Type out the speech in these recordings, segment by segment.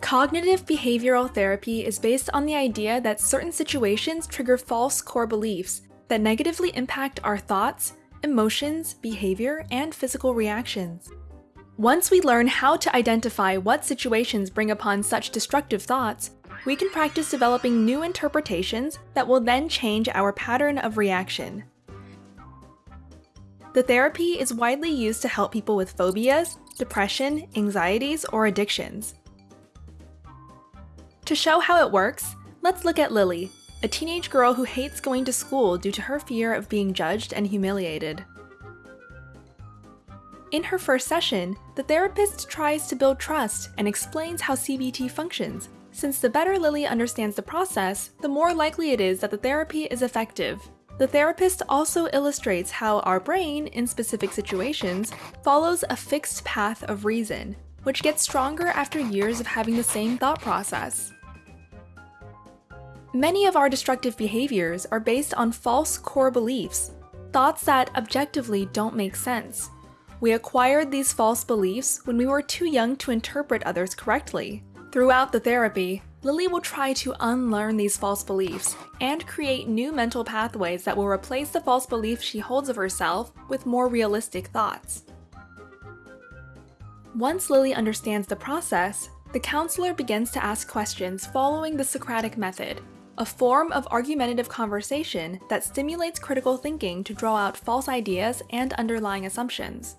Cognitive behavioral therapy is based on the idea that certain situations trigger false core beliefs that negatively impact our thoughts, emotions, behavior, and physical reactions. Once we learn how to identify what situations bring upon such destructive thoughts, we can practice developing new interpretations that will then change our pattern of reaction. The therapy is widely used to help people with phobias, depression, anxieties, or addictions. To show how it works, let's look at Lily, a teenage girl who hates going to school due to her fear of being judged and humiliated. In her first session, the therapist tries to build trust and explains how CBT functions, since the better Lily understands the process, the more likely it is that the therapy is effective. The therapist also illustrates how our brain, in specific situations, follows a fixed path of reason, which gets stronger after years of having the same thought process. Many of our destructive behaviors are based on false core beliefs, thoughts that objectively don't make sense. We acquired these false beliefs when we were too young to interpret others correctly. Throughout the therapy, Lily will try to unlearn these false beliefs and create new mental pathways that will replace the false beliefs she holds of herself with more realistic thoughts. Once Lily understands the process, the counselor begins to ask questions following the Socratic method, a form of argumentative conversation that stimulates critical thinking to draw out false ideas and underlying assumptions.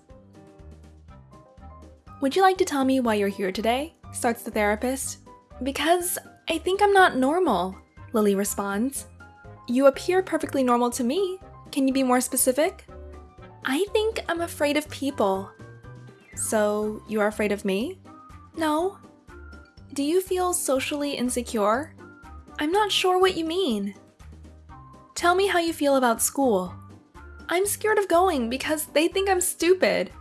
Would you like to tell me why you're here today? starts the therapist. Because I think I'm not normal, Lily responds. You appear perfectly normal to me. Can you be more specific? I think I'm afraid of people. So, you are afraid of me? No. Do you feel socially insecure? I'm not sure what you mean. Tell me how you feel about school. I'm scared of going because they think I'm stupid.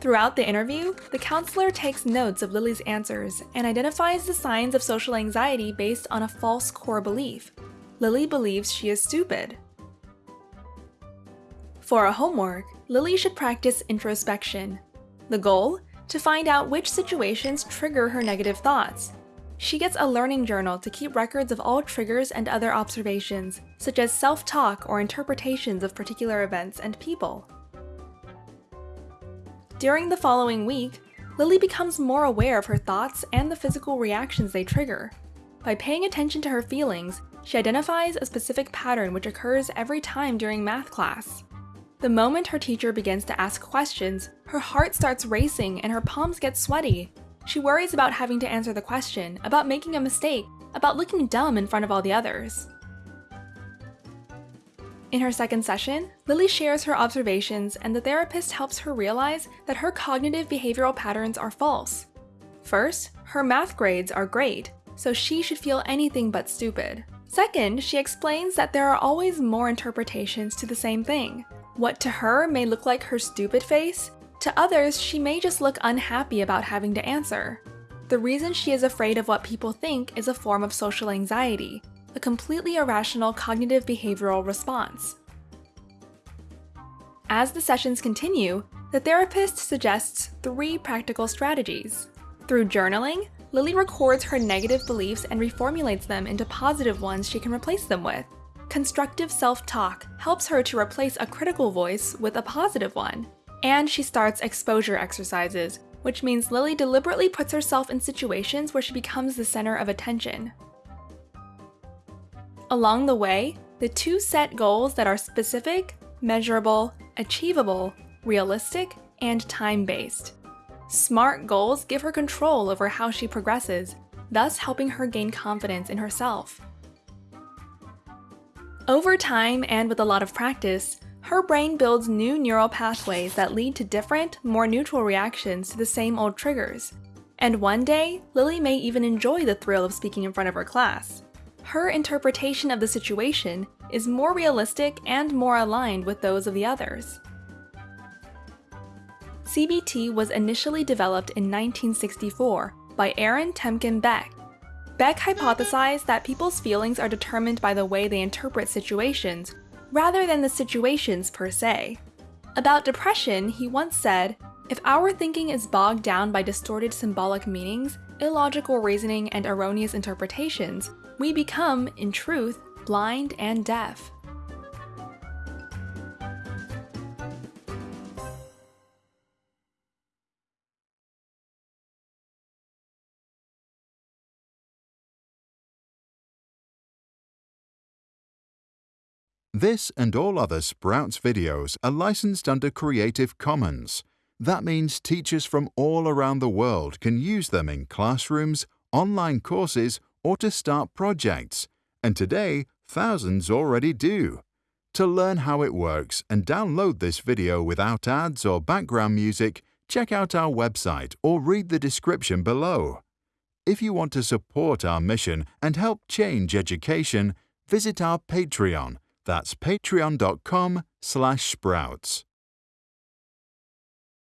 Throughout the interview, the counselor takes notes of Lily's answers and identifies the signs of social anxiety based on a false core belief. Lily believes she is stupid. For a homework, Lily should practice introspection. The goal? To find out which situations trigger her negative thoughts. She gets a learning journal to keep records of all triggers and other observations, such as self-talk or interpretations of particular events and people. During the following week, Lily becomes more aware of her thoughts and the physical reactions they trigger. By paying attention to her feelings, she identifies a specific pattern which occurs every time during math class. The moment her teacher begins to ask questions, her heart starts racing and her palms get sweaty, she worries about having to answer the question, about making a mistake, about looking dumb in front of all the others. In her second session, Lily shares her observations and the therapist helps her realize that her cognitive behavioral patterns are false. First, her math grades are great, so she should feel anything but stupid. Second, she explains that there are always more interpretations to the same thing. What to her may look like her stupid face to others, she may just look unhappy about having to answer. The reason she is afraid of what people think is a form of social anxiety, a completely irrational cognitive behavioral response. As the sessions continue, the therapist suggests three practical strategies. Through journaling, Lily records her negative beliefs and reformulates them into positive ones she can replace them with. Constructive self-talk helps her to replace a critical voice with a positive one. And she starts exposure exercises, which means Lily deliberately puts herself in situations where she becomes the center of attention. Along the way, the two set goals that are specific, measurable, achievable, realistic, and time-based. SMART goals give her control over how she progresses, thus helping her gain confidence in herself. Over time and with a lot of practice, her brain builds new neural pathways that lead to different, more neutral reactions to the same old triggers. And one day, Lily may even enjoy the thrill of speaking in front of her class. Her interpretation of the situation is more realistic and more aligned with those of the others. CBT was initially developed in 1964 by Aaron Temkin Beck. Beck hypothesized that people's feelings are determined by the way they interpret situations rather than the situations per se. About depression, he once said, If our thinking is bogged down by distorted symbolic meanings, illogical reasoning, and erroneous interpretations, we become, in truth, blind and deaf. This and all other Sprouts videos are licensed under Creative Commons. That means teachers from all around the world can use them in classrooms, online courses, or to start projects. And today, thousands already do. To learn how it works and download this video without ads or background music, check out our website or read the description below. If you want to support our mission and help change education, visit our Patreon that's patreon.com slash sprouts.